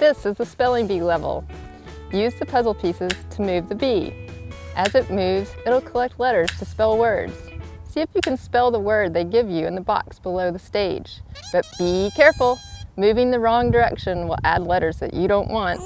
This is the spelling bee level. Use the puzzle pieces to move the bee. As it moves, it'll collect letters to spell words. See if you can spell the word they give you in the box below the stage. But be careful, moving the wrong direction will add letters that you don't want.